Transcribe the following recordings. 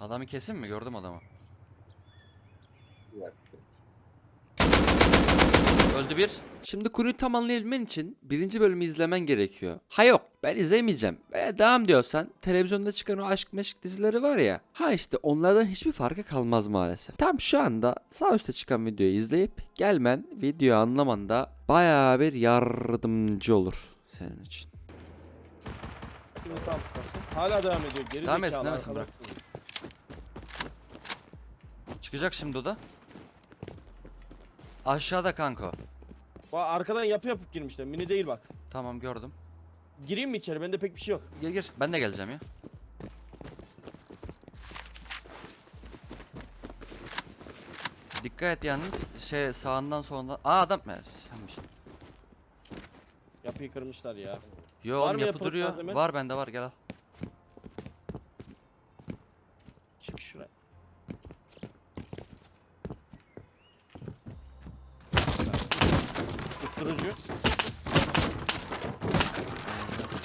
Adamı kesin mi? Gördüm adamı. Öldü bir. Şimdi konuyu tam anlayabilmen için birinci bölümü izlemen gerekiyor. Ha yok ben izlemeyeceğim. E, devam diyorsan televizyonda çıkan o aşk meşk dizileri var ya. Ha işte onlardan hiçbir farkı kalmaz maalesef. Tam şu anda sağ üstte çıkan videoyu izleyip gelmen videoyu anlamanda bayağı bir yardımcı olur senin için. Hala devam ediyor. Geri Devam etsin, devam etsin, arkadaş. Çıkacak şimdi o da. Aşağıda kanka. Bak arkadan yapı yapıp girmişler. Mini değil bak. Tamam gördüm. Gireyim mi içeri? Bende pek bir şey yok. Gir gir. Ben de geleceğim ya. Dikkat et yalnız şey sağından solundan. Aa adam mı? Senmiş. Yapıyı kırmışlar ya. Yo Var oğlum yapı duruyor. Var bende var gel al. Çık şuraya. Usturucu.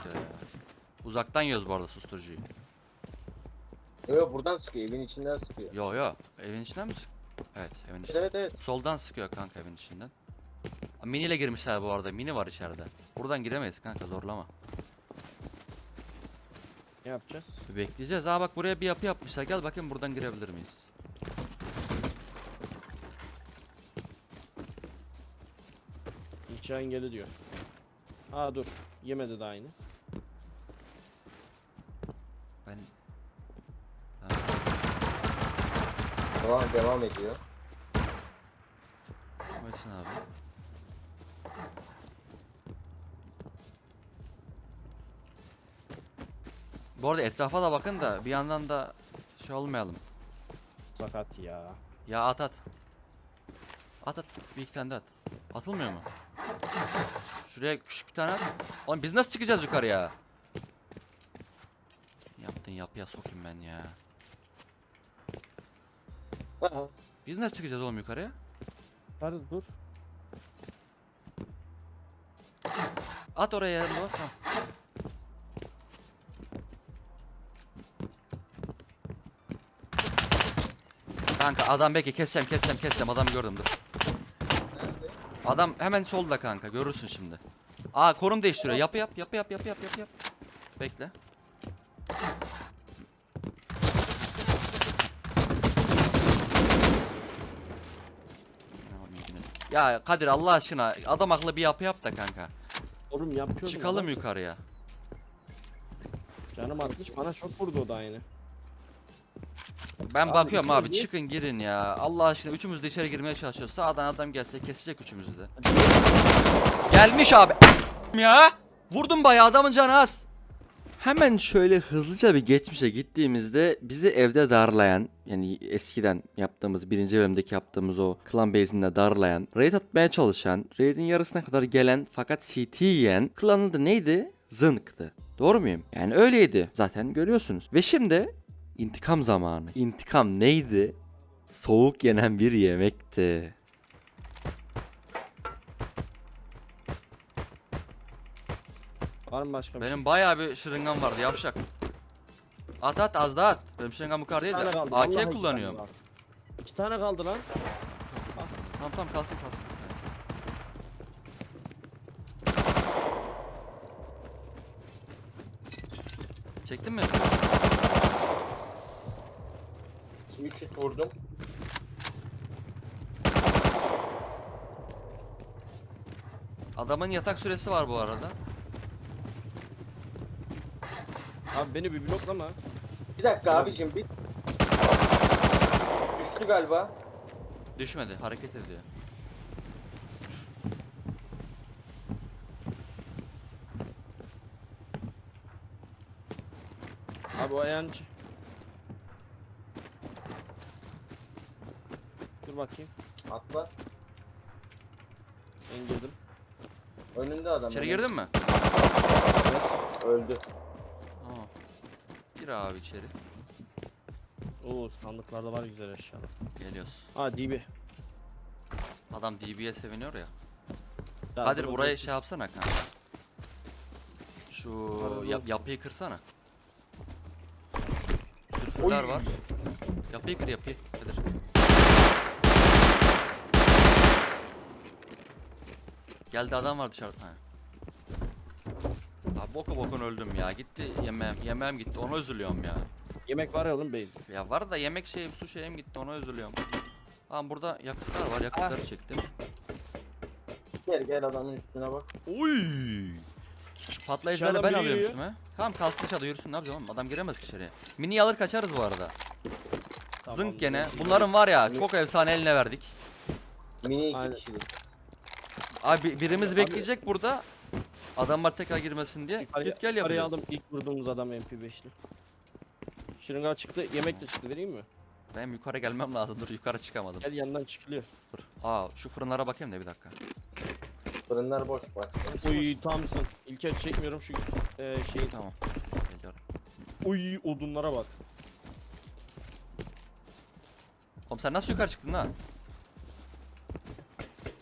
Ee, Uzaktan yiyoruz bu arada susturucuyu. Yo yo buradan sıkıyor evin içinden sıkıyor. Yo yo evin içinden mi sık? Evet evin içinden. evet evet. Soldan sıkıyor kanka evin içinden. Mini ile girmişler bu arada. Mini var içeride. Buradan giremeyiz kanka zorlama. Ne yapacağız? Bekleyeceğiz. Aa bak buraya bir yapı yapmışlar. Gel bakayım buradan girebilir miyiz? İnşa engeli diyor. Aa dur. Yemedi de aynı. Ben Devam, devam ediyor. Metin abi. Bu arada etrafa da bakın da bir yandan da şey olmayalım. Sakat ya. Ya at at. At at. Bir iki tane de at. Atılmıyor mu? Şuraya küçük bir tane at. Oğlum biz nasıl çıkacağız yukarıya? Yaptın yapıya sokayım ben ya. Aha. Biz nasıl çıkacağız oğlum yukarıya? Hadi dur. At oraya yarım Tamam. Kanka adam belki keseceğim keseceğim keseceğim adamı gördüm dur. Adam hemen solda kanka görürsün şimdi. Aa konum değiştiriyor yapı yap yapı yap yapı yap yapı yap. Bekle. Ya Kadir Allah aşkına adam akıllı bir yapı yap da kanka. Oğlum yapıyorum. Çıkalım yukarıya. Canım atmış bana çok vurdu o da aynı. Ben Abi bakıyorum içeri abi gir. çıkın girin ya. Allah aşkına üçümüz de içeri girmeye çalışıyoruz. Sağdan adam gelse kesecek üçümüzü de. Gelmiş abi. Ya. Vurdum bayağı adamın canı az. Hemen şöyle hızlıca bir geçmişe gittiğimizde bizi evde darlayan yani eskiden yaptığımız birinci bölümdeki yaptığımız o klan base'inde darlayan raid atmaya çalışan raid'in yarısına kadar gelen fakat CT yiyen klanın da neydi? Zınk'tı. Doğru muyum? Yani öyleydi. Zaten görüyorsunuz. Ve şimdi intikam zamanı. İntikam neydi? Soğuk yenen bir yemekti. Var mı başka bir Benim bayağı bir şırıngan vardı yavşak. At at az daha at. Benim şırıngam bu kadar şey? değil de vallahi AK iki kullanıyorum. tane var. İki tane kaldı lan. Tamam tamam kalsın kalsın. Çektin mi? 3 hit vurdum. Adamın yatak süresi var bu arada. Abi beni bir bloklama. Bir dakika abicim bir. Düştü galiba. Düşmedi hareket ediyor. Abi o yancı. Dur bakayım. Atla. Ben girdim. Önünde adam. İçeri önünde. girdin mi? Öldü. Tamam. Gir abi içeri. Oo sandıklarda var güzel eşyalar. Geliyoruz. Ha DB. Adam DB'ye seviniyor ya. Ya Kadir dur, şey yapsana kanka. Şu yap- yapıyı kırsana. Sür Küfürler Oy. var. Yapıyı kır yapıyı. Kadir. Geldi adam var dışarıda. Ha. Abi boku bokun öldüm ya. Gitti yemeğim. Yemeğim gitti. Ona üzülüyorum ya. Yemek var ya oğlum beyin. Ya var da yemek şeyim, su şeyim gitti. Ona üzülüyorum. Tamam burada yakıtlar var. Yakıtları çektim. Gel gel adamın üstüne bak. Oy! Patlayıcıları ben alıyorum üstüme. Tamam kalsın dışarıda yürüsün ne yapacağım oğlum? Adam giremez ki içeriye. Mini alır kaçarız bu arada. Zınk gene. Bunların var ya çok efsane eline verdik. Mini iki kişilik. Abi birimiz bekleyecek burada. Adamlar tekrar girmesin diye. Yukarıya, Git gel yukarıya yapacağız. aldım ilk vurduğumuz adam MP5'li. Şırınga çıktı, yemek de çıktı vereyim mi? Benim yukarı gelmem lazım. Dur yukarı çıkamadım. Gel yandan çıkılıyor. Dur. Aa şu fırınlara bakayım da bir dakika. Fırınlar boş bak. Uy tamsın. İlker çekmiyorum şu e, şeyi. Tamam. Geliyorum. Uy odunlara bak. Oğlum sen nasıl yukarı çıktın lan?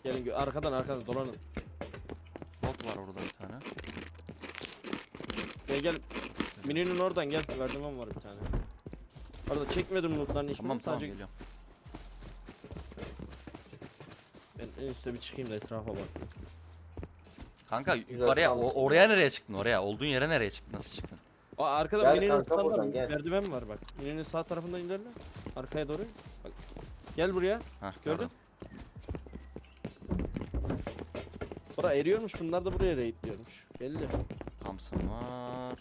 Gelin gö- arkadan arkadan dolanın. Bot var orada bir tane. Gel gel. Mininin oradan gel. Merdiven var bir tane. Arada çekmedim lootlarını hiç. Tamam tamam Sadece geliyorum. ben en üstte bir çıkayım da etrafa bak. Kanka yukarıya tamam. o- oraya nereye çıktın oraya? Olduğun yere nereye çıktın? Nasıl çıktın? Aa arkada Gel Mini'nin kanka sağında buradan, gel. merdiven var bak. Mini'nin sağ tarafından ilerle. Arkaya doğru. Bak. Gel buraya. Hah Gördün? gördüm. Bura eriyormuş bunlar da buraya raidliyormuş. Belli. Thompson var.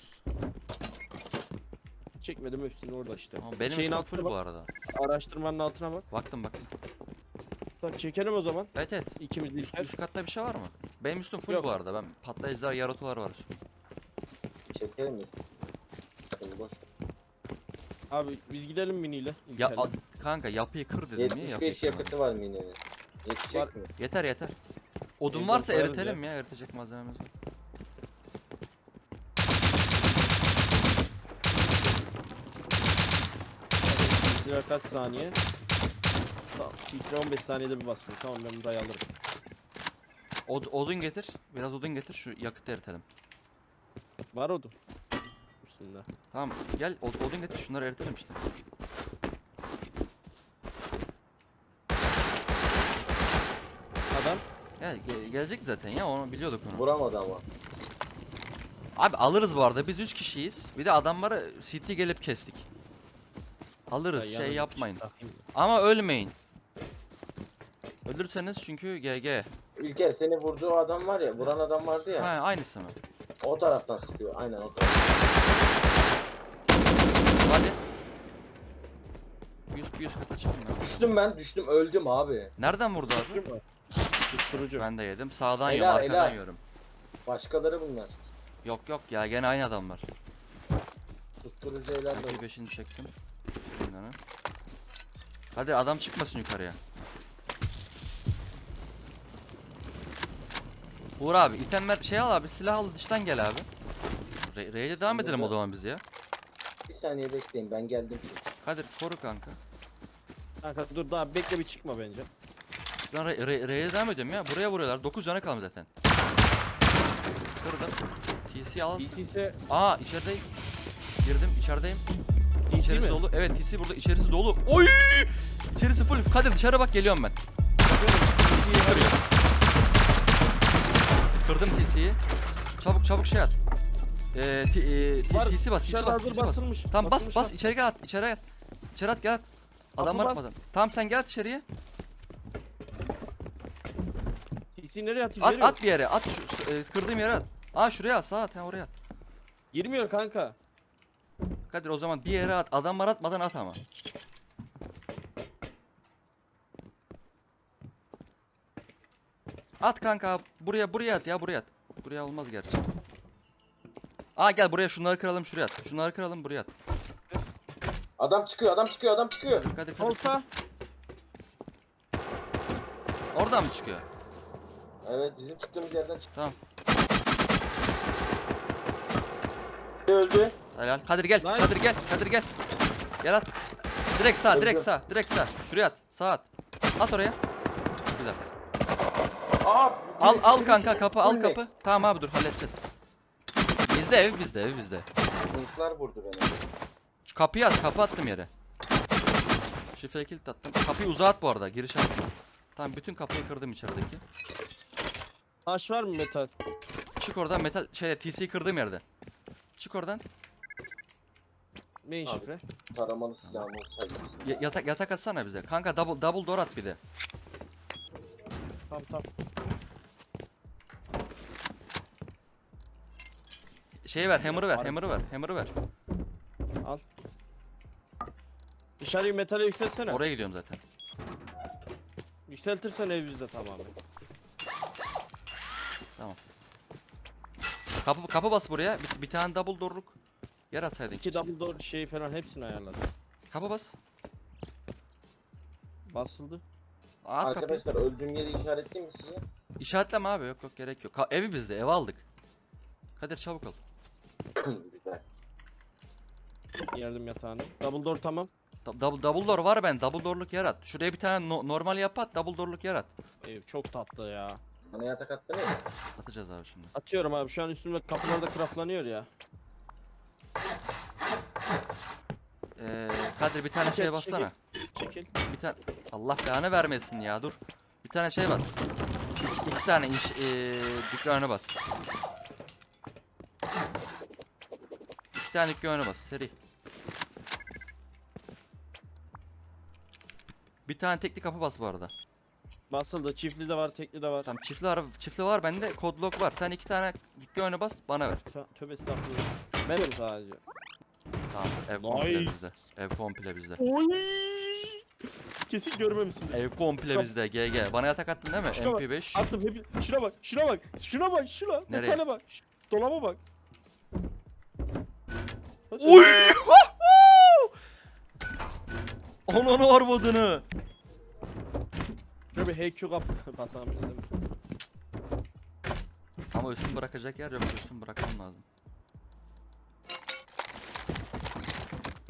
Çekmedim hepsini orada işte. Ama benim Şeyin üstüm altına full bak. bu arada. Araştırmanın altına bak. Baktım baktım. Bak çekelim o zaman. Evet evet. İkimiz de Üst, üst katta bir şey var mı? Benim üstüm full Yok. bu arada. Ben patlayıcılar, yarotular var. Çekelim mi? Boş. Abi biz gidelim miniyle. Ya İlker'le. a- kanka yapıyı kır dedim niye yapıyı 75 kırmadın? yakıtı var Mini'nin. Yetecek Var. mi? Yeter yeter. Odun varsa koyarız eritelim ya. eritecek malzememiz var. Bizler kaç saniye? Tamam. Bizler 15 saniyede bir basıyor. Tamam ben burayı alırım. Od- odun getir. Biraz odun getir şu yakıtı eritelim. Var odun. Üstünde. Tamam gel od- odun getir şunları eritelim işte. Adam. Gel ge- gelecek zaten ya onu biliyorduk onu. Vuramadı ama. Abi alırız bu arada biz 3 kişiyiz. Bir de adamları CT gelip kestik. Alırız Ya şey yapmayın. takayım. Ama ölmeyin. Ölürseniz çünkü GG. İlker seni vurduğu adam var ya, vuran adam vardı ya. Ha aynısı mı? O taraftan sıkıyor. Aynen o taraftan. Hadi. 100 100 kata çıkın ya. Düştüm ben, düştüm, öldüm abi. Nereden vurdu abi? Susturucu. Ben de yedim. Sağdan yiyorum, arkadan helal. yiyorum. Başkaları bunlar. Yok yok ya gene aynı adamlar. Susturucu helal Ben olsun. 5'ini çektim. Şunları. Hadi adam çıkmasın yukarıya. Uğur abi itemler şey al abi silah al dıştan gel abi. Re R'ye devam edelim o zaman biz ya. Bir saniye bekleyin, ben geldim şimdi. Kadir koru kanka. Kanka dur daha bekle bir çıkma bence. Ben Re- Re- R'ye devam ediyorum ya. Buraya vuruyorlar. 9 canı kalmış zaten. Kırdım. TC al. İse Aa içerideyim. Girdim içerideyim. DC İçerisi mi? dolu. Evet TC burada içerisi dolu. Oy! İçerisi full. Kadir dışarı bak geliyorum ben. Kırıyor. Kırdım TC'yi. Çabuk çabuk şey at. Eee t- e, t- Var, TC bas, TC bas, TC bas. basılmış. Tamam bas bas içeri gel at, içeri at. İçeri at gel at. Adam var. Tamam sen gel at içeriye. DC nereye atayım? At at bir yere. At şu, e, kırdığım yere at. Aa şuraya at, sağa at, ha oraya at. Girmiyor kanka. Kadir o zaman bir yere at. Adam var atmadan at ama. At kanka. Buraya buraya at ya buraya at. Buraya olmaz gerçi. Aa gel buraya şunları kıralım şuraya at. Şunları kıralım buraya at. Adam çıkıyor, adam çıkıyor, adam çıkıyor. Kadir Kadir. Kadir. Olsa. Oradan mı çıkıyor? Evet, bizim çıktığımız yerden çıktı. Tamam. Öldü. Helal. Kadir gel. Nice. Kadir gel. Kadir gel. Gel at. Direkt sağ, direkt sağ, direkt sağ. Şuraya at. Sağ at. At oraya. Güzel. Aa! Al al kanka kapı al kapı. Tamam abi dur halledeceğiz. Bizde ev bizde ev bizde. Hırslar vurdu beni. Şu kapıyı at, kapı attım yere. Şifre kilit attım. Kapıyı uzağa at bu arada, giriş at. Tamam bütün kapıyı kırdım içerideki. Taş var mı metal? Çık oradan metal şey TC kırdığım yerde. Çık oradan. Main Abi. şifre. Taramalı silahım olsaydı. Ya- yatak yatak atsana bize. Kanka double double door at bir de. Tamam tamam. Şey ver, hammer'ı ver, hammer'ı ver, hammer'ı ver. Al. Dışarıyı metale yükseltsene. Oraya gidiyorum zaten. Yükseltirsen ev bizde tamamen. Kapı kapı bas buraya. Bir, bir tane double door'luk yer atsaydın. İki double door şeyi falan hepsini ayarladım. Kapı bas. Basıldı. At kapıyı. Arkadaşlar öldüğüm yeri işaretleyeyim mi size? İşaretleme abi yok yok gerek yok. Ka- evi bizde ev aldık. Kadir çabuk ol. Güzel. Yardım yatağını. Double door tamam. Da- double, double door var ben double door'luk yer at. Şuraya bir tane no- normal yapı at double door'luk yer at. Ev çok tatlı ya. Bana yatak attınız. Atacağız abi şimdi. Atıyorum abi şu an üstümde kapılarda craftlanıyor ya. Ee, Kadir bir tane şey bassana. Çekil. Bir tane Allah belanı vermesin ya dur. Bir tane şey bas. İki, iki tane iş ee, dükkanı bas. İki tane dükkanı bas seri. Bir tane tekli kapı bas bu arada. Basıldı. Çiftli de var, tekli de var. Tamam çiftli var, çiftli var bende kod lock var. Sen iki tane dükkanı bas bana ver. Tö tövbe estağfurullah. Benim sadece. Tamam ev komple Nice. bizde. Ev komple bizde. Oy! Kesin görmemişsin. Ev komple bizde GG. Bana yatak attın değil mi? Şuna bak, MP5. Attım hep. Şuna bak, şuna bak, şuna bak, şuna. Nereye? Metale bak. Ş- Dolaba bak. Hadi. Uy! Onun arvadını. Şöyle bir HQ kap dedim. Ama üstün bırakacak yer yok. Üstün bırakmam lazım.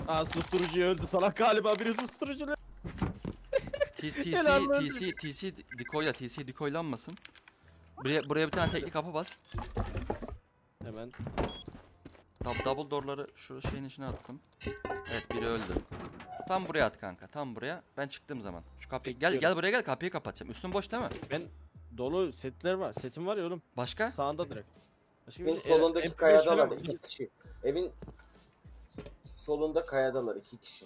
Aa susturucu öldü salak galiba biri susturucu. TC. TC, TC decoyla, TC decoylanmasın. Buraya, buraya bir tane tekli kapı bas. Hemen. Double door'ları şu şeyin içine attım. Evet biri öldü. Tam buraya at kanka. Tam buraya. Ben çıktığım zaman. Şu kapıyı gel gel buraya gel kapıyı kapatacağım. Üstün boş değil mi? Ben dolu setler var. Setim var ya oğlum. Başka? Sağında direkt. Başka Evin bir şey- solundaki MP5 kayadalar falan- iki kişi. Evin solunda kayadalar iki kişi.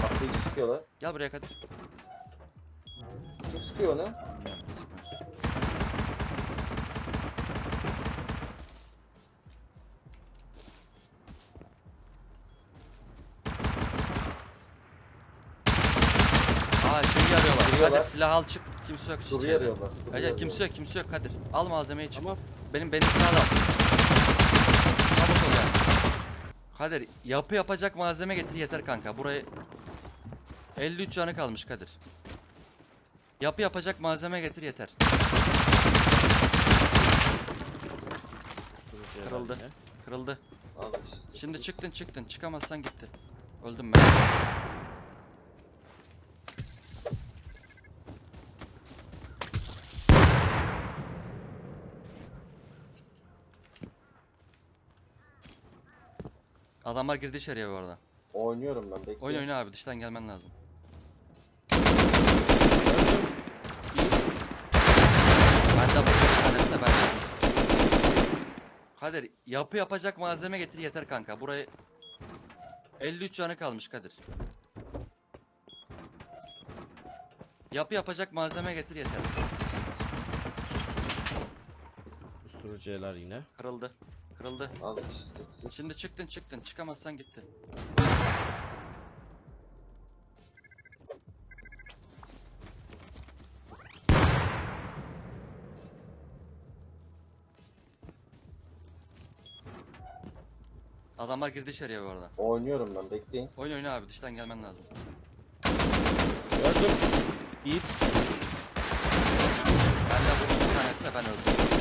Kapıyı sıkıyorlar. Gel buraya Kadir. Kim sıkıyor onu? Aa Duruyorlar. Kadir silah al çık. Kimse yok. Soru içeride. arıyorlar. soru Evet arıyorlar. kimse yok kimse yok Kadir. Al malzemeyi çık. Tamam. Benim benim silahı da al. Çabuk ol yani. Kadir yapı yapacak malzeme getir yeter kanka. Burayı 53 canı kalmış Kadir. Yapı yapacak malzeme getir yeter. Kırıldı. herhalde. Kırıldı. Al işte. Şimdi çıktın çıktın. Çıkamazsan gitti. Öldüm ben. Adamlar girdi içeriye bu arada. Oynuyorum ben bekle. Oyun oyna abi dıştan gelmen lazım. Ben de bu bir tanesi de ben. Kadir yapı yapacak malzeme getir yeter kanka. Burayı 53 canı kalmış Kadir. Yapı yapacak malzeme getir yeter. Susturucular yine. Kırıldı. Kırıldı. Al işte. Şimdi çıktın çıktın. Çıkamazsan gitti. Adamlar girdi içeriye bu arada. Oynuyorum ben bekleyin. Oyun oyna abi dıştan gelmen lazım. Gördüm. Yiğit. Ben de bu bir tanesi de ben öldüm.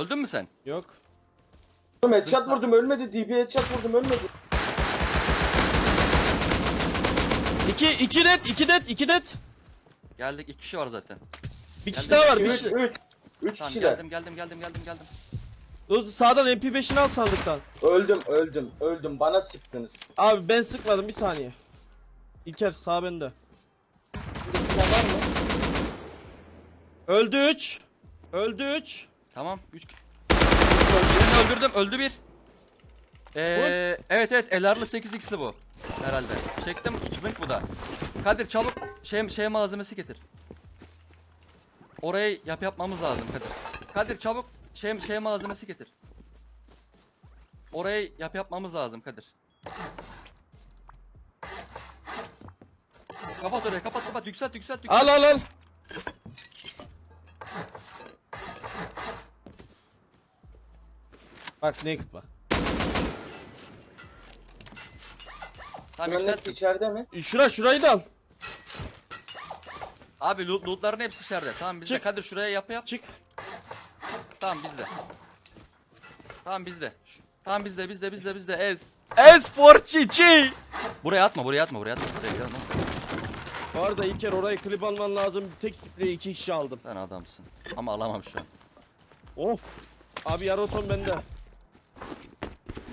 Öldün mü sen? Yok. Oğlum headshot vurdum ölmedi. DB headshot vurdum ölmedi. İki, iki net, iki net, iki net. Geldik iki kişi var zaten. Bir kişi Geldim. daha var, bir Üç, kişi. üç. Üç Tamam kişiler. geldim geldim geldim geldim geldim. Dost sağdan MP5'ini al sandıktan. Öldüm öldüm öldüm bana sıktınız. Abi ben sıkmadım bir saniye. İlker sağ bende. Şurada bir tane var mı? Öldü 3. Öldü 3. Tamam 3 Birini öldürdüm öldü bir. Ee, evet evet elarlı 8x'li bu. Herhalde. Çektim zınk bu da. Kadir çabuk şey, şey malzemesi getir. Orayı yap yapmamız lazım Kadir. Kadir çabuk şey, şey malzemesi getir. Orayı yap yapmamız lazım Kadir. Kapat orayı kapat kapat yükselt yükselt yükselt. Al al al. Bak naked bak. Tamam Şuranın yükselt. hepsi içeride mi? Şura şurayı da al. Abi loot, lootların hepsi içeride. Tamam bizde. Çık. Kadir şuraya yap yap. Çık. Tamam bizde. Tamam bizde. Şu- Tamam bizde bizde bizde bizde ez. Ez for çiçi. Buraya atma buraya atma buraya atma. Buraya gelme. Bu arada İlker orayı klip alman lazım. Tek spreyi iki kişi aldım. Sen adamsın. Ama alamam şu an. Of. Abi yarı otom bende.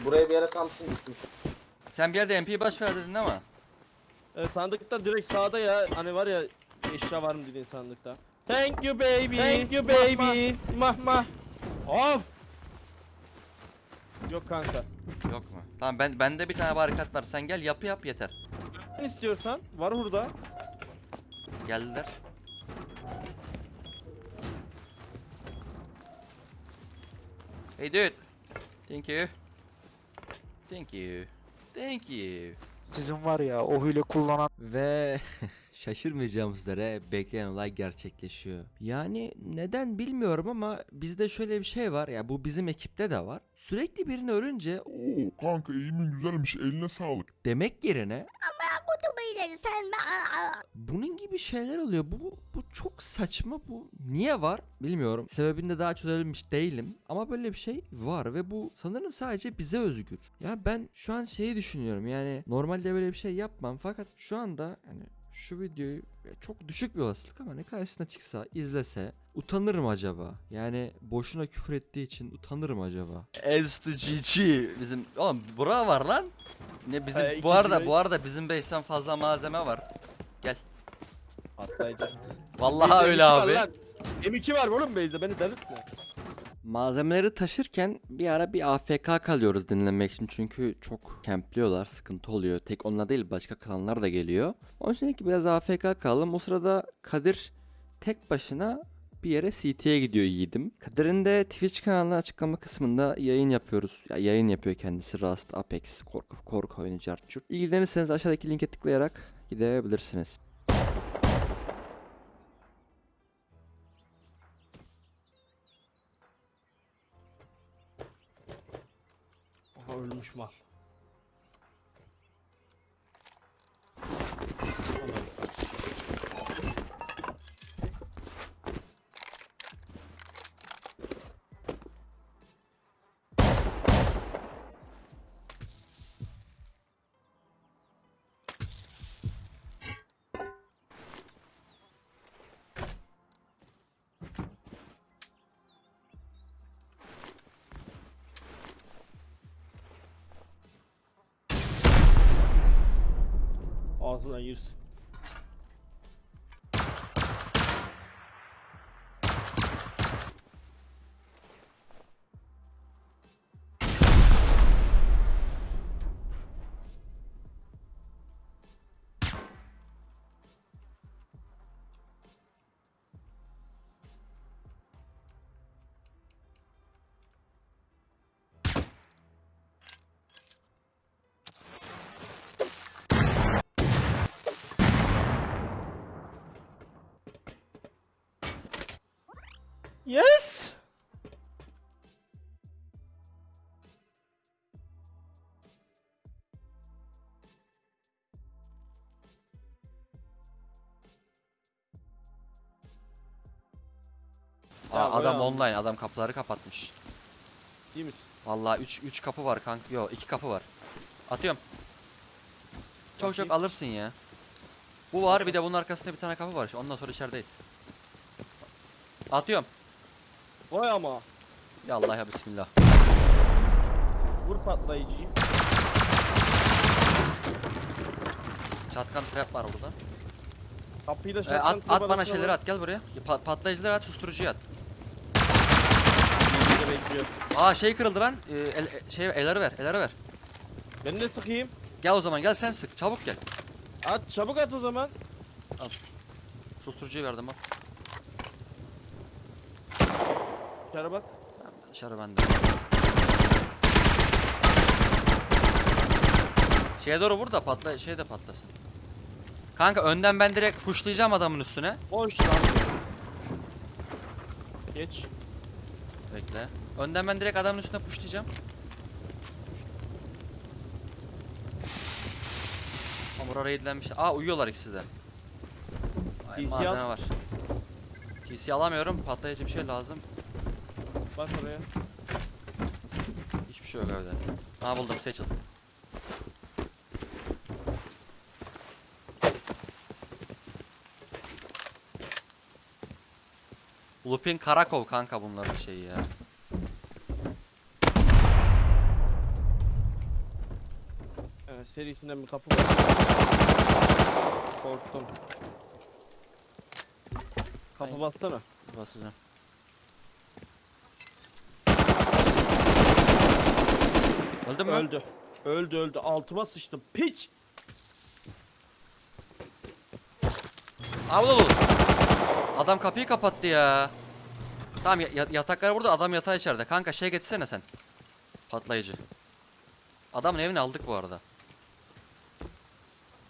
Buraya bir yere Thompson düşmüş. Sen bir yerde MP baş ver dedin ama. Ee, sandıkta direkt sağda ya. Hani var ya eşya var mı dediğin sandıkta. Thank you baby. Thank you baby. Mah mah. Of. Yok kanka. Yok mu? Tamam ben bende bir tane barikat var. Sen gel yapı yap yeter. Ne istiyorsan var burada. Geldiler. Hey dude. Thank you. Thank you. Thank you. Sizin var ya o hile kullanan Ve şaşırmayacağımız üzere bekleyen olay gerçekleşiyor. Yani neden bilmiyorum ama bizde şöyle bir şey var ya bu bizim ekipte de var. Sürekli birini ölünce Oo kanka eğimin güzelmiş eline sağlık. demek yerine Kutubayla sen bunun gibi şeyler oluyor. Bu bu çok saçma bu. Niye var bilmiyorum. Sebebini de daha çözebilmiş değilim ama böyle bir şey var ve bu sanırım sadece bize özgür. Ya ben şu an şeyi düşünüyorum. Yani normalde böyle bir şey yapmam fakat şu anda hani şu videoyu çok düşük bir olasılık ama ne karşısına çıksa izlese utanırım acaba? Yani boşuna küfür ettiği için utanırım acaba? Ez to GG. Bizim oğlum bura var lan. Ne bizim iki bu arada bu arada bizim base'ten fazla malzeme var. Patlayacak. Vallahi öyle M2 var abi. lan. M2 var oğlum base'de beni delirtme. Malzemeleri taşırken bir ara bir AFK kalıyoruz dinlemek için çünkü çok kempliyorlar, sıkıntı oluyor. Tek onlar değil başka klanlar da geliyor. Onun için ki biraz AFK kalalım. O sırada Kadir tek başına bir yere CT'ye gidiyor yiğidim. Kadir'in de Twitch kanalına açıklama kısmında yayın yapıyoruz. Ya yayın yapıyor kendisi Rust, Apex, korku, korku oyunu, Carchur. İlgilenirseniz aşağıdaki linke tıklayarak gidebilirsiniz. Ölmüş mal. Ağzından yürüsün. Yes. Aa, Ya, adam online adam kapıları kapatmış. İyi misin? Vallahi 3 3 kapı var kanka. Yo 2 kapı var. Atıyorum. Çok çok alırsın ya. Bu var bir de bunun arkasında bir tane kapı var. Ondan sonra içerideyiz. Atıyorum. Vay ama. Ya Allah ya bismillah. Vur patlayıcıyı. Çatkan trap var burada. Kapıyı da Ee, şarttan at, at bana şeyleri vur. at gel buraya. Pa- patlayıcıları at susturucuyu at. Aa şey kırıldı lan. Ee, el, e- şey elleri ver elleri ver. Ben de sıkayım. Gel o zaman gel sen sık çabuk gel. At çabuk at o zaman. Susturucuyu verdim bak. Dışarı bak. Dışarı bende. Şeye doğru vur da patla şey de patlasın. Kanka önden ben direkt pushlayacağım adamın üstüne. Boş lan. Geç. Bekle. Önden ben direkt adamın üstüne pushlayacağım. Hamura raidlenmiş. Aa uyuyorlar ikisi de. Ay, TC malzeme al. var. TC alamıyorum. Patlayıcı bir şey lazım. Bak oraya. Hiçbir şey yok evde. Aa buldum seçil. Lupin Karakov kanka bunların şeyi ya. Evet, serisinden bir kapı var. Korktum. Kapı Ay. bassana. Basacağım. Öldü mü? Öldü. Öldü öldü. Altıma sıçtım. Piç. Abla dur. Adam kapıyı kapattı ya. Tamam ya- ya- yataklar burada adam yatağı içeride. Kanka şey getirsene sen. Patlayıcı. Adamın evini aldık bu arada.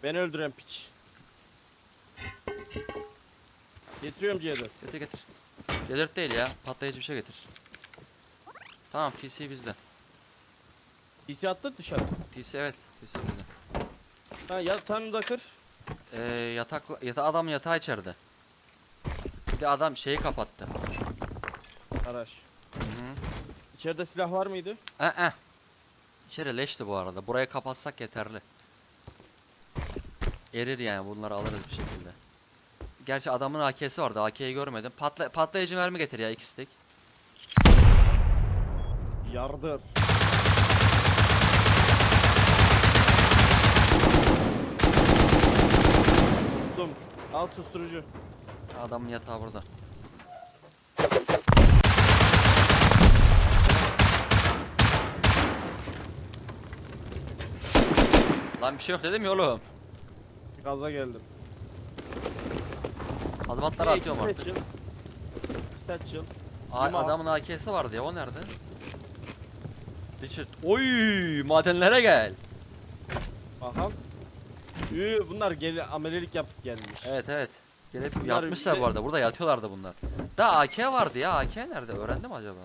Beni öldüren piç. Getiriyorum C4. Getir getir. Delirt değil ya. Patlayıcı bir şey getir. Tamam TC bizde. PC attık dışarı. TC evet. TC bizde. Ha yatağını da kır. Ee, yatak, yata adam yatağı içeride. Bir de adam şeyi kapattı. Araç. Hı hı. İçeride silah var mıydı? Eh eh. İçeri leşti bu arada. Burayı kapatsak yeterli. Erir yani bunları alırız bir şekilde. Gerçi adamın AK'si vardı. AK'yi görmedim. Patla patlayıcı mermi getir ya iki stick. Yardır. Buldum. Al susturucu. Adamın yatağı burada. Lan bir şey yok dedim ya oğlum. Gaza geldim. Adımatları Hey, atıyorum artık. A- Lima. adamın AK'si vardı ya o nerede? Richard. Oy madenlere gel. Bakalım. Üü, bunlar gel amelelik yapıp gelmiş. Evet evet. Gelip Bunlar yatmışlar bize- bu arada. Burada yatıyorlardı bunlar. Da AK vardı ya. AK nerede? Öğrendim acaba?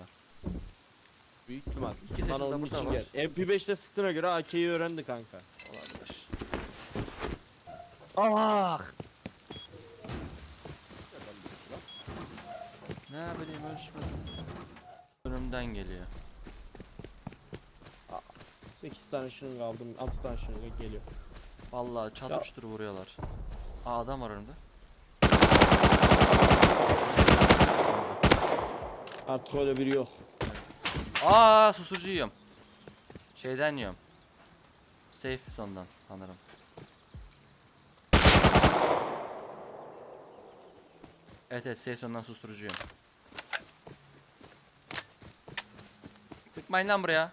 Büyük ihtimal. İki de onun için var. gel. MP5'te sıktığına göre AK'yi öğrendi kanka. Olabilir. Ah! Ne bileyim ölçmedim. Önümden geliyor. 8 tane şırınga aldım. 6 tane şırınga geliyor. Vallahi çatıştır vuruyorlar. Aa adam var önümde. Artık öyle biri yok. Aa susturucu yiyorum. Şeyden yiyorum. Safe sondan sanırım. Evet evet safe sondan susturucu yiyorum. Sıkmayın lan buraya.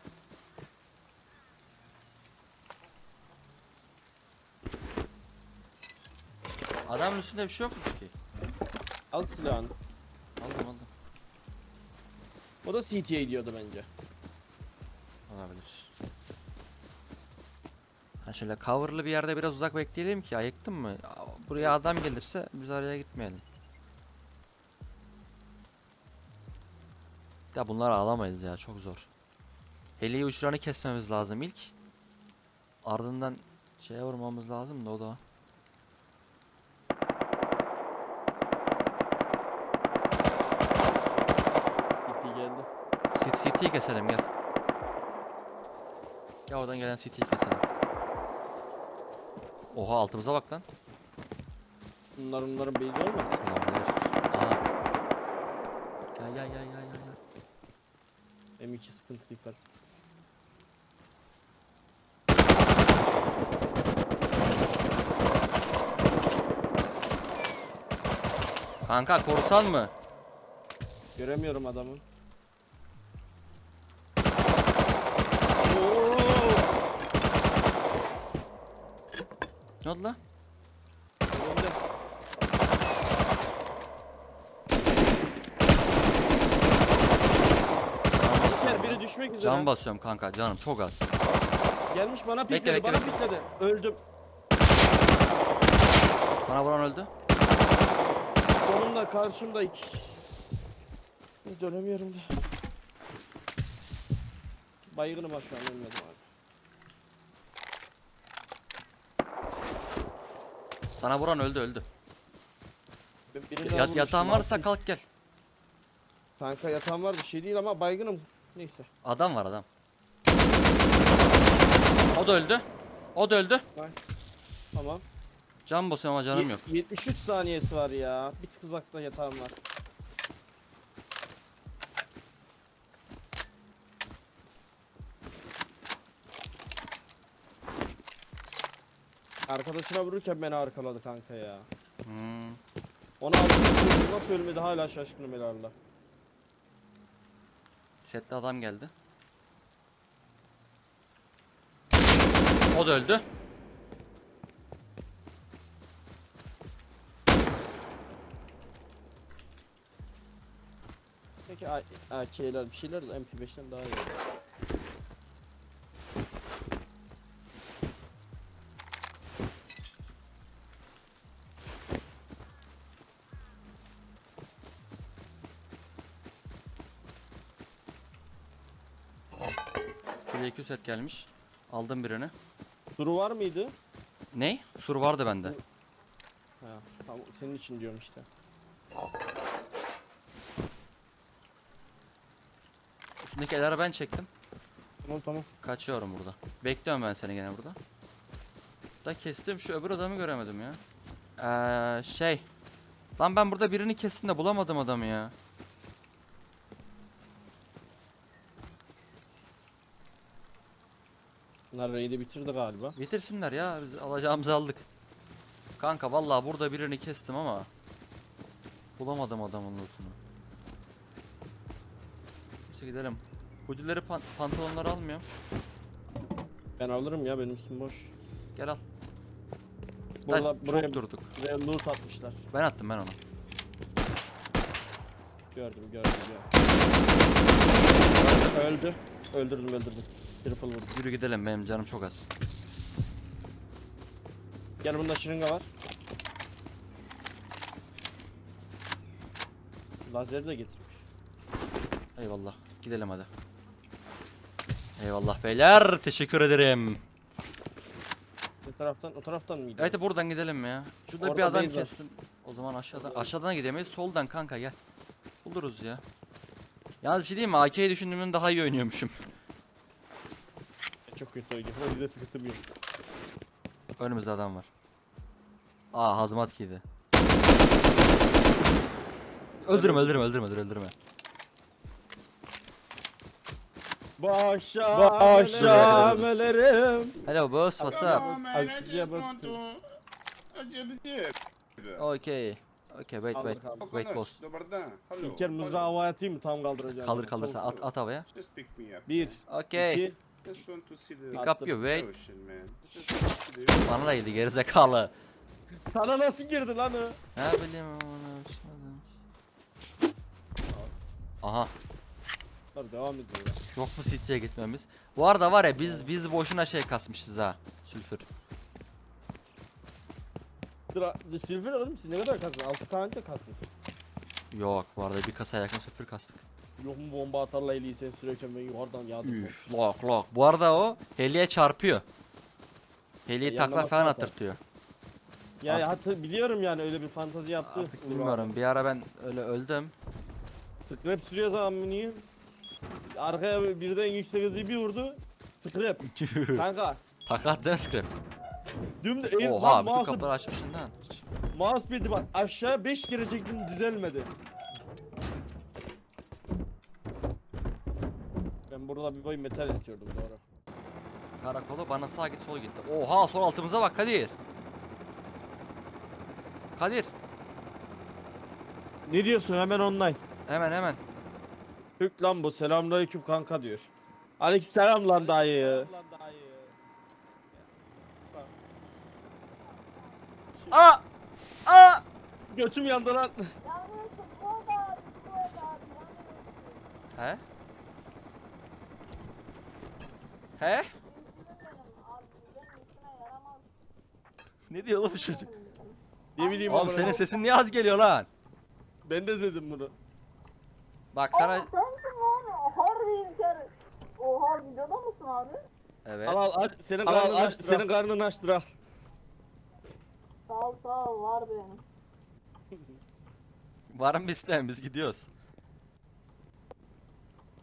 Adamın üstünde bir şey yok mu ki? Al silahını. Aldım aldım. O da CT'ye gidiyordu bence. Olabilir. Ha şöyle coverlı bir yerde biraz uzak bekleyelim ki ayıktın mı? Buraya adam gelirse biz araya gitmeyelim. Ya bunları alamayız ya çok zor. Heliyi uçlarını kesmemiz lazım ilk. Ardından şeye vurmamız lazım da o da. CT geldi. CT CT'yi keselim gel. Gel oradan gelen CT'yi keselim. Oha altımıza bak lan. Bunlar bunların base olmaz. Olabilir. Aha. Gel gel gel gel. gel. M2 sıkıntı dikkat. Kanka korsan mı? Göremiyorum adamı. Ne oldu lan? Biri düşmek üzere. Can basıyorum kanka canım çok az. Gelmiş bana Bekle, pikledi, bekle, bana bekle. pikledi. Öldüm. Sana vuran öldü. Sonunda karşımda iki. Dönemiyorum da. Baygınım var şu an ölmedim abi. Sana vuran öldü öldü. Yat, vurmuştum, yatağın varsa kalk gel. Kanka yatağım var bir şey değil ama baygınım. Neyse. Adam var adam. O da öldü. O da öldü. Tamam. Can basıyorum ama canım Ye- yok. 73 saniyesi var ya. Bir tık uzakta yatağım var. Arkadaşına vururken beni arkaladı kanka ya. Hmm. Ona. Nasıl ölmedi hala şaşkınım helallah. Sette adam geldi. O da öldü. Peki AK'ler bir şeyler de MP5'ten daha iyi. Şuraya 200 set gelmiş. Aldım birini. Duru var mıydı? Ne? Sur vardı bende. Ha, tamam senin için diyorum işte. Üstündeki elleri ben çektim. Tamam tamam. Kaçıyorum burada. Bekliyorum ben seni gene burada. Da kestim şu öbür adamı göremedim ya. Eee şey. Lan ben burada birini kestim de bulamadım adamı ya. Bunlar raid'i bitirdi galiba. Bitirsinler ya biz alacağımızı aldık. Kanka vallahi burada birini kestim ama bulamadım adamın lootunu. Neyse gidelim. Hoodileri pan pantolonları almıyorum. Ben alırım ya benim üstüm boş. Gel al. Burada buraya, durduk. buraya loot atmışlar. Ben attım ben onu. Gördüm gördüm gördüm. Öldü. Öldürdüm öldürdüm. Triple vurdum. Yürü gidelim benim canım çok az. Gel bunda şırınga var. Lazeri de getirmiş. Eyvallah. Gidelim hadi. Eyvallah beyler. Teşekkür ederim. Ne taraftan? O taraftan mı gidiyor? Evet buradan gidelim ya. Şurada bir Orada adam base var. kessin. O zaman aşağıdan aşağıdan gidemeyiz. Soldan kanka gel. Buluruz ya. Yalnız bir şey diyeyim mi? AK'yi düşündüğümden daha iyi oynuyormuşum. Çok kötü oynuyor. Bir de sıkıntım yok. Önümüzde adam var. Aa hazmat giydi. Öldürme öldürme öldürme öldürme öldürme. Başa Başa melerim. Hello boss what's up? Okay. Okay wait wait. Wait boss. İlker mızrağı havaya atayım mı tam kaldıracağım. Kaldır kaldır sen at at havaya. Bir, Okay. iki, Just want to see the Pick up your weight. ocean, man. Just want to see the Bana da yedi gerizekalı. Sana nasıl girdi lan o? Ne bileyim onu. Aha. Dur devam ediyor. Yok mu City'ye gitmemiz? Bu arada var ya biz biz boşuna şey kasmışız ha. Sülfür. Dur a- silver oğlum siz ne kadar kastınız? 6 tane de kastınız. Yok bu arada bir kasaya yakın sülfür kastık. Yok mu bomba atarla eliyi sen sürerken ben yukarıdan yağdım. Üf lok lok. Bu arada o heliye çarpıyor. Heliyi takla yanına falan bakma atırtıyor. Ya Artık- hatır biliyorum yani öyle bir fantazi yaptı. Artık bilmiyorum. Bir ara ben öyle öldüm. Scrap sürüyor zaman mini. Arkaya birden yüksek hızı bir vurdu. Scrap. Kanka. Değil mi scrap? Düm de Oha lan bütün mouse, kapıları açmışsın lan. mousepad'i bak aşağı 5 kere çektim düzelmedi. Burada bir boy metal yatıyordum doğru. Karakolu bana sağ git sol gitti. Oha sol altımıza bak Kadir. Kadir Ne diyorsun hemen online. hemen hemen. Türk lan bu selamünaleyküm kanka diyor. Aleyküm selam lan dayı. Aa! Aa! Götüm yandı lan. He? He? Ne diyor oğlum çocuk? Ne bileyim Oğlum senin sesin niye az geliyor lan? Ben de dedim bunu. Bak sana... Sensin lan. Harbi İlker. Oha videoda mısın abi? Evet. Al al aç senin Al, al, karnını aç, açtır. Senin karnını açtır al. Sağ ol sağ ol var benim. Var mı isteyen biz gidiyoruz.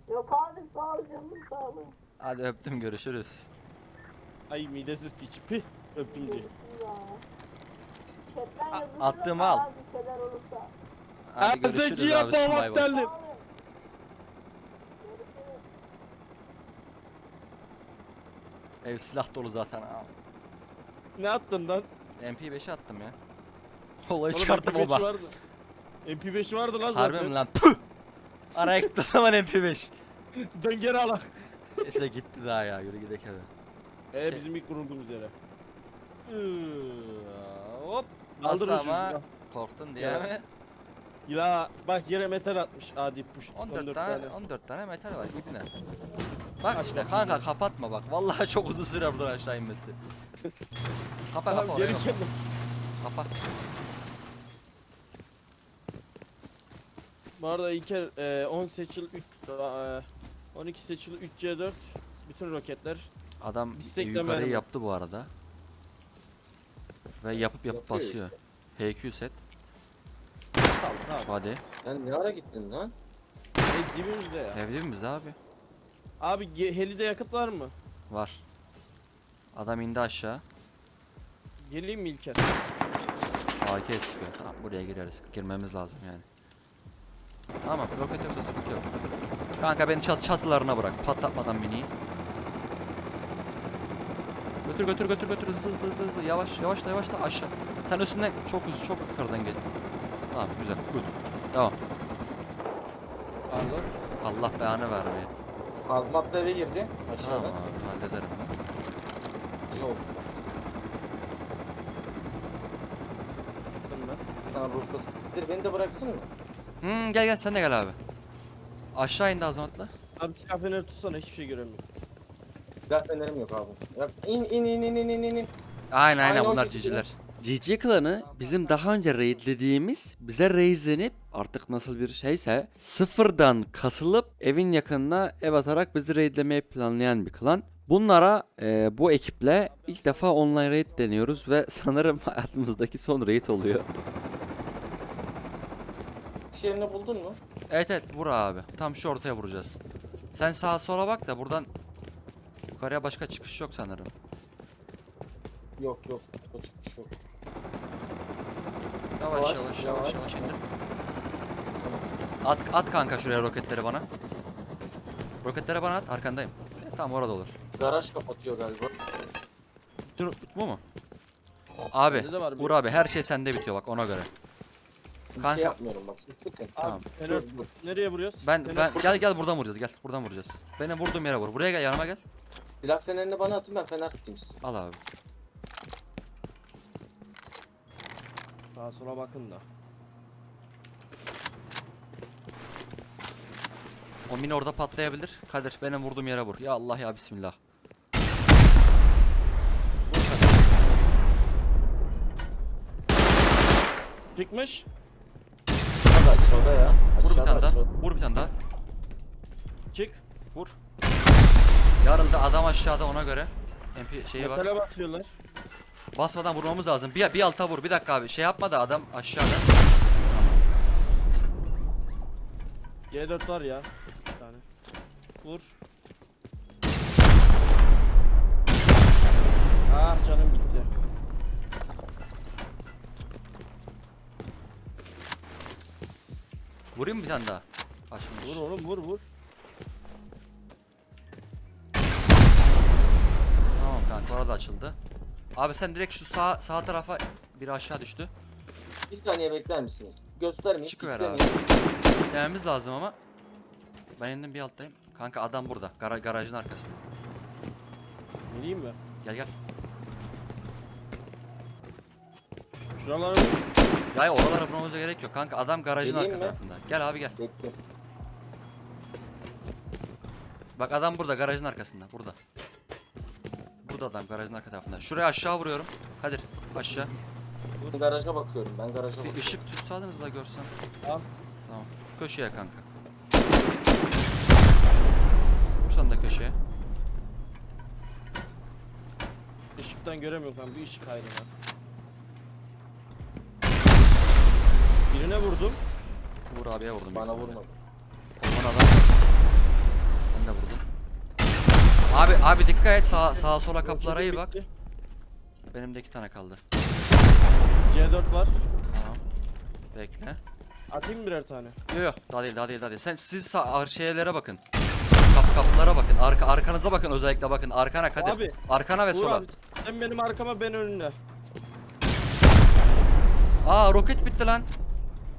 Yok abi sağ ol canım sağ ol. Hadi öptüm görüşürüz. Ay midesiz piç. Pih öptüm diye. A- attığımı al. Hadi görüşürüz Azıcıya abi. bay bay. Ev silah dolu zaten. Aa. Ne attın lan? MP5'i attım ya. Olayı Oğlum çıkarttım MP5 baba. vardı. MP5 vardı lan Harbi zaten. mi lan? Tüh! Araya gitti o zaman MP5. Dön geri al. Neyse gitti daha ya yürü gidelim eve. Ee Şey- bizim ilk kurulduğumuz yere. Hop. Kaldır Nasıl o ama? çocuğu. Korktun diye Ya. mi? Ya bak yere metal atmış adi push. 14, tane, 14 tane metal var ibne. Bak işte kanka kapatma bak. Vallahi çok uzun süre buradan aşağı inmesi. Kapa Tamam kapa geri oraya. kendim. Kapa. Bu arada İlker e, 10 seçil 3 e, 12 seçil 3 C4 bütün roketler Adam Bistekle yukarıyı yaptı bu arada. Ve yapıp yapıp Yapıyor basıyor. HQ set. tamam tamam. Hadi. Sen ne ara gittin lan? E, dibimizde ya. Evli mi abi? Abi ge- helide yakıt var mı? Var. Adam indi aşağı. Geleyim mi İlker? AK sıkıyor. Tamam buraya gireriz. Girmemiz lazım yani. Tamam roket yoksa sıkıntı yok. Kanka beni çat çatılarına bırak. Patlatmadan miniyi. Götür götür götür götür hızlı hızlı hızlı hızlı yavaş yavaş da yavaş da aşağı. Sen üstünden çok hızlı çok yukarıdan gel. Tamam güzel good. Tamam. Pardon. Allah belanı vermeye. Hazmatla eve girdi. Tamam Aşağıda. abi hallederim. Yok. Ruhsat. Dur beni de bıraksın mı? Hmm, gel gel sen de gel abi. Aşağı indi azamatla. Abi silah feneri tutsana hiçbir şey göremiyorum. Silah fenerim yok abi. Ya in in in in in in. Aynen aynen Aynı bunlar o şekilde. ciciler. GG klanı bizim daha önce raidlediğimiz bize raidlenip artık nasıl bir şeyse sıfırdan kasılıp evin yakınına ev atarak bizi raidlemeyi planlayan bir klan. Bunlara e, bu ekiple ilk defa online raid deniyoruz ve sanırım hayatımızdaki son raid oluyor. Yerini buldun mu? Evet evet vur abi. Tam şu ortaya vuracağız. Sen sağa sola bak da buradan yukarıya başka çıkış yok sanırım. Yok yok. O çıkmış yok. Yavaş Yavaş, yavaş yavaş yavaş. yavaş indir. At, at kanka şuraya roketleri bana. Roketleri bana at arkandayım. E, tamam orada olur. Garaj kapatıyor galiba. Dur bu mu? Abi vur abi her şey sende bitiyor bak ona göre. Bir Kanka. şey yapmıyorum bak. Sıkın. Tamam. Dur, dur. nereye vuruyoruz? Ben ben gel gel buradan vuracağız gel buradan vuracağız. Benim vurduğum yere vur. Buraya gel yanıma gel. Silah fenerini bana atın ben fener tutayım size. Al abi. Sağa sola bakın da. O mini orada patlayabilir. Kadir benim vurduğum yere vur. Ya Allah ya bismillah. Çıkmış. Aşağıda ya. Vur bir Aşağıda, tane daha. Vur bir tane daha. Çık. Vur. Yarıldı adam aşağıda ona göre. MP şeyi var. Metale basıyorlar. Basmadan vurmamız lazım. Bir, bir alta vur. Bir dakika abi. Şey yapma da adam aşağıda. G4 var ya. Bir tane. Vur. Ah canım gitti. Vurayım bir tane daha. Aşkım. Vur oğlum vur vur. Tamam kanka orada açıldı. Abi sen direkt şu sağ sağ tarafa biri aşağı düştü. Bir saniye bekler misiniz? Göstermeyin. Çıkıver abi. Dememiz lazım ama. Ben indim bir alttayım. Kanka adam burada. Gar garajın arkasında. Geleyim mi? Gel gel. Şuralara ya oralara vurmamıza gerek yok. Kanka adam garajın Geleyim arka mi? tarafında. Gel abi gel. Bekle. Bak adam burada garajın arkasında. Burada. Burada adam garajın arka tarafında. Şuraya aşağı vuruyorum. Kadir aşağı. Ben garaja bakıyorum. Ben garaja Bir bakıyorum. ışık tutsadınız da görsem. Al. Tamam. Köşeye kanka. Vursan da köşeye. ışıktan göremiyorum ben bir ışık ayrına. Birine vurdum. Vur abiye vurdum. Bana vurmadı. Aman adam. Ben de vurdum. Abi abi dikkat et sağa sağa sola kapılara iyi bak. Benim de iki tane kaldı. C4 var. Tamam. Bekle. Atayım mı birer tane? Yok yok daha değil daha değil daha değil. Sen siz sağ ar- şeylere bakın. Kap kapılara bakın. Arka arkanıza bakın özellikle bakın. Arkana Kadir. Abi, Arkana ve Uğur sola. abi sen benim arkama ben önüne. Aa roket bitti lan.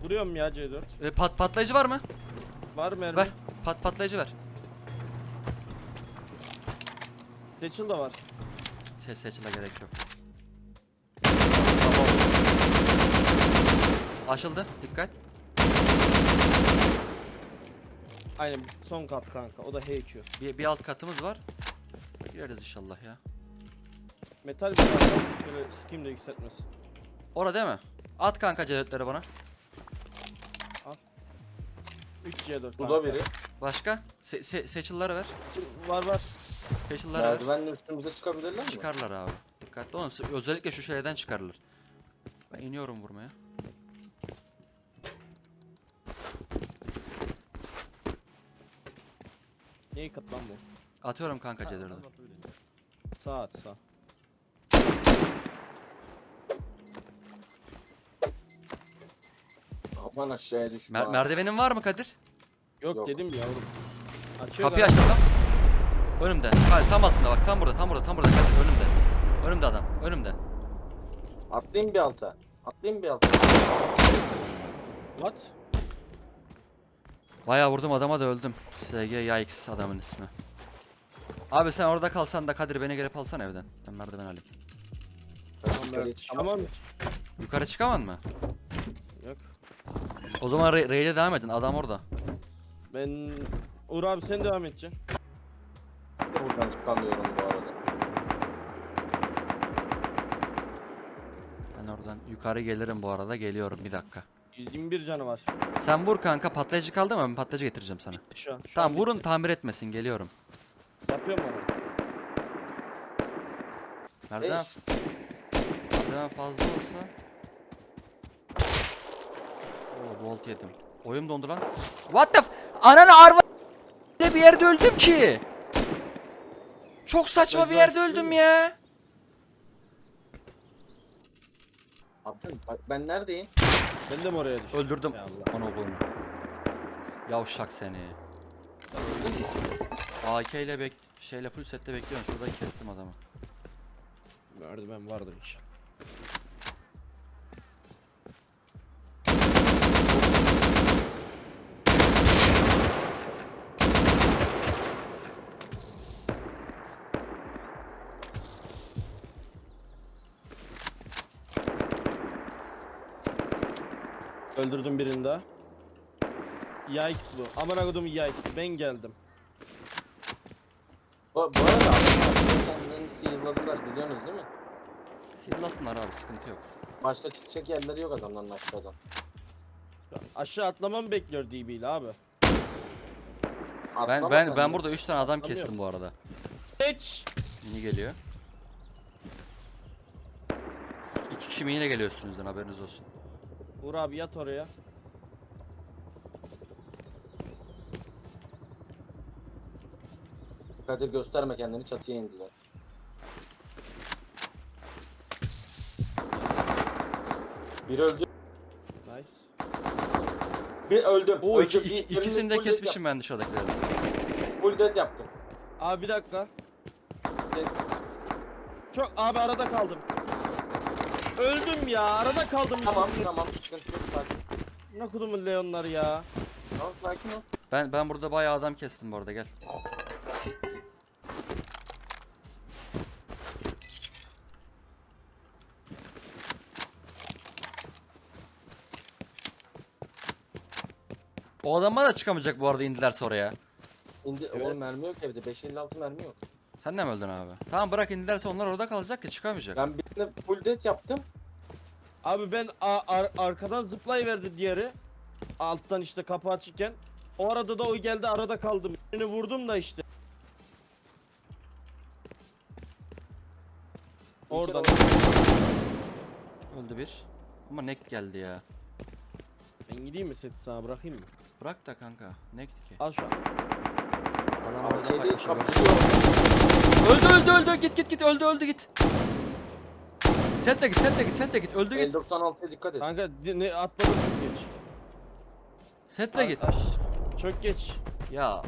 Vuruyorum ya C4. E, pat patlayıcı var mı? Var mermi. Ver. Pat patlayıcı ver. Seçil de var. Ses seçile gerek yok. Açıldı. Dikkat. Aynen son kat kanka. O da HQ. Bir, bir alt katımız var. Gireriz inşallah ya. Metal bir tane var. Şöyle skim de yükseltmesin. Orada değil mi? At kanka cedetleri bana. 3 C4 Bu da biri. Başka? Se se seçilleri ver. Var var. Seçilleri ver. Merdivenle üstümüze çıkabilirler mi? Çıkarlar abi. Dikkatli olun. Özellikle şu şeyden çıkarılır. Ben iniyorum vurmaya. Neyi kat lan bu? Atıyorum kanka cedetleri. Sağ at sağ. Aman aşağıya düşme. Mer ha. merdivenin var mı Kadir? Yok, Yok. dedim ya oğlum. Açıyor Kapıyı açtım lan. Önümde. Hayır tam altında bak. Tam burada. Tam burada. Tam burada. Kadir önümde. Önümde adam. Önümde. Atlayayım bir alta. Atlayayım bir alta. What? Bayağı vurdum adama da öldüm. SG Yikes adamın ismi. Abi sen orada kalsan da Kadir beni gelip alsan evden. Ben merdiven alayım. Çıkamam. Tamam. Yukarı çıkaman mı? Yok. O zaman ra- raid'e devam edin. Adam orada. Ben Uğur abi sen devam edeceksin. Buradan çıkamıyorum bu arada. Ben oradan yukarı gelirim bu arada. Geliyorum bir dakika. 121 canı var. Sen vur kanka. Patlayıcı kaldı mı? Ben patlayıcı getireceğim sana. Bitti şu an. Şu Tamam an vurun bitti. tamir etmesin. Geliyorum. Yapıyorum onu. Merdiven, merdiven fazla olsa. Oo volt yedim. Oyun dondu lan. What the f- Ananı arva Ne bir yerde öldüm ki. Çok saçma bir yerde öldüm ya. Abi bak ben neredeyim? Ben de mi oraya düştüm? Öldürdüm. Ya Allah. Ana oğlum. Yavşak seni. AK ile bek şeyle full sette bekliyorum. Şurada kestim adamı. Merdiven vardır inşallah. Öldürdüm birini daha. Yikes bu. Aman akıdım yikes. Ben geldim. Bu, bu arada kendilerini sihirladılar biliyorsunuz değil mi? Sillasınlar abi sıkıntı yok. Başka çıkacak yerleri yok adamların aşağıdan. Aşağı atlamamı bekliyor DB ile abi. Ben Atlama ben sen ben burada 3 tane adam kestim bu arada. Geç. Mini geliyor. İki kişi mini geliyor üstünüzden haberiniz olsun. Uğur abi yat oraya. Kadir gösterme kendini çatıya indiler. Bir öldü. Nice. Bir öldüm. Oo iki, öldüm. iki- ikisini de kesmişim ben dışarıdakileri. Full death yaptım. Abi bir dakika. Çok abi arada kaldım. Öldüm ya arada kaldım. Tamam tamam sıkıntı yok sakin. Ne kudumun Leonlar ya. Tamam sakin ol. Ben ben burada bayağı adam kestim bu arada gel. O adamlar da çıkamayacak bu arada indilerse oraya. İndi Evet. oğlum mermi yok evde 556 mermi yok. Sen de mi öldün abi? Tamam bırak indilerse onlar orada kalacak ki çıkamayacak. Ben birine full death yaptım. Abi ben a- ar- arkadan zıplayıverdi diğeri. Alttan işte kapı açıkken. O arada da o geldi arada kaldım. Birini vurdum da işte. Oradan. Öldü bir. Ama nek geldi ya. Ben gideyim mi seti sana bırakayım mı? Bırak da kanka. Nekti ki? Al şu an. Adam orada kapışıyor. Öldü öldü öldü git git git öldü öldü git. Sen de git sen de git sen de git öldü git. 56'ya dikkat et. Kanka di- ne atladım çok geç. Set de git. Aş, çok geç. Ya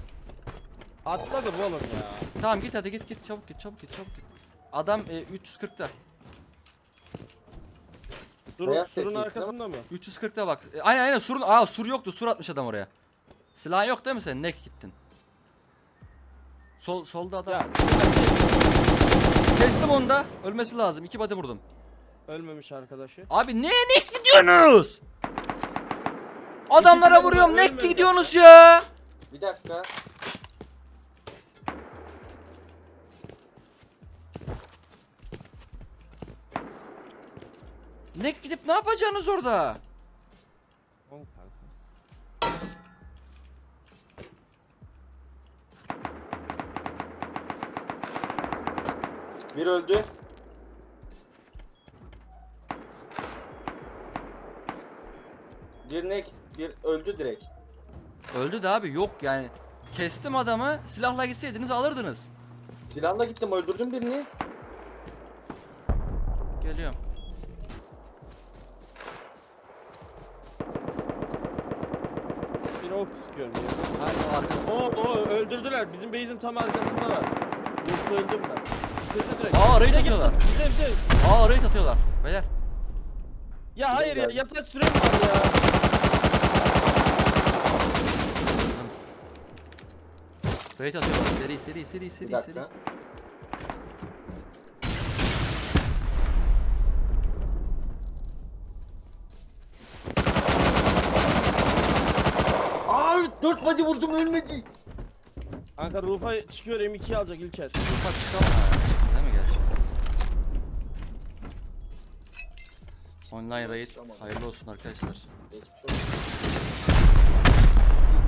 Atladım oğlum ya. tamam git hadi git git çabuk git çabuk git çabuk git. Adam e, 340'ta. Durun Beyaz surun teknik, arkasında mı? 340'ta bak. E, aynen aynen surun aa sur yoktu. Sur atmış adam oraya. Silah yok değil mi senin? Nek gittin. Sol solda adam. Ya Kestim onu da. Ölmesi lazım. İki body vurdum. Ölmemiş arkadaşı. Abi ne nek gidiyorsunuz? Adamlara vuruyorum. ölmedi. gidiyorsunuz ya. Bir dakika. Nek gidip ne yapacaksınız orada? Bir öldü. Bir nek, bir öldü direkt. Öldü de abi yok yani. Kestim adamı. Silahla gitseydiniz alırdınız. Silahla gittim öldürdüm birini. Geliyorum. Bir ok sıkıyorum ya. Hadi arka. O o öldürdüler. Bizim base'in tam arkasındalar. Yoksa öldüm ben. Bitirdi direkt. Aa, raid Bize atıyorlar. Bize bize. Aa raid atıyorlar. Beyler. Ya hayır ya yatak sürem var ya. Raid atıyorlar. Seri seri seri Bir seri seri. dakika. Aa 4 body vurdum ölmedi. Kanka Rufa çıkıyor M2'yi alacak İlker. Ufak çıkalım ya. Değil mi gerçi? Online raid hayırlı olsun arkadaşlar. Geçmiş olsun.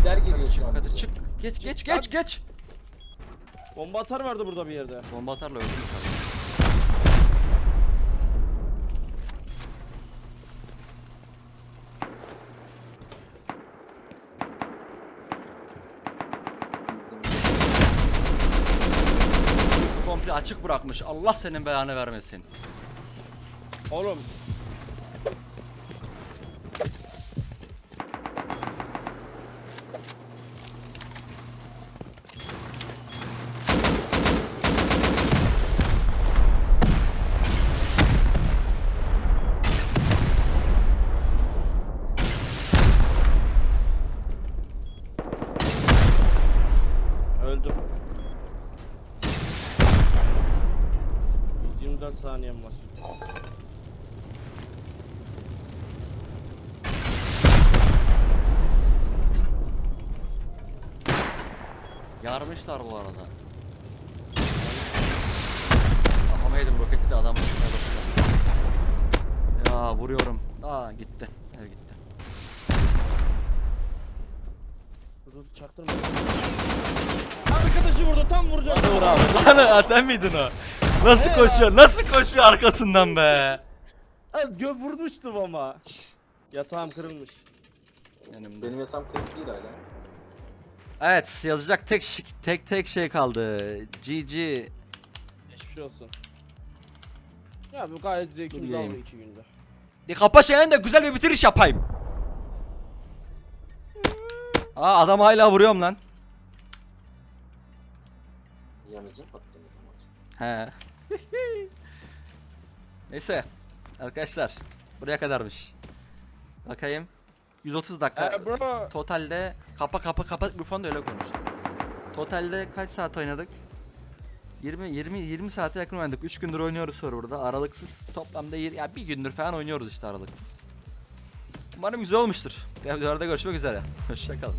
İpler geliyor şu an. Hadi bize. çık. Geç geç geç geç. Bomba atar vardı burada bir yerde. Bomba atarla abi. Komple açık bırakmış. Allah senin belanı vermesin. Oğlum öldüm. 124 saniyem var. Yarmışlar bu arada. Kafama yedim roketi de üstüne basıyor. Ya vuruyorum. Aa gitti. Ev gitti. Dur dur çaktırma. Arkadaşı vurdu tam vuracak. Dur abi. Lan sen miydin o? Nasıl He koşuyor? Nasıl koşuyor arkasından be? Ay, Gö vurmuştum ama. Yatağım kırılmış. Benim Benim yatağım kırık değil hala. Evet yazacak tek şi- tek tek şey kaldı. GG. Geçmiş olsun. Ya bu gayet zevkimiz Bileyim. aldı iki günde. Bir kapa şeyden de güzel bir bitiriş yapayım. Aa adam hala vuruyorum lan. Yanıcı patladı. He. Neyse. Arkadaşlar. Buraya kadarmış. Bakayım. 130 dakika. Ee, bro. Totalde kapa kapa kapa mikrofonu da öyle konuş. Totalde kaç saat oynadık? 20 20 20 saate yakın oynadık. 3 gündür oynuyoruz burada. Aralıksız toplamda yir- ya bir gündür falan oynuyoruz işte aralıksız. Umarım güzel olmuştur. Videolarda görüşmek üzere. Hoşçakalın.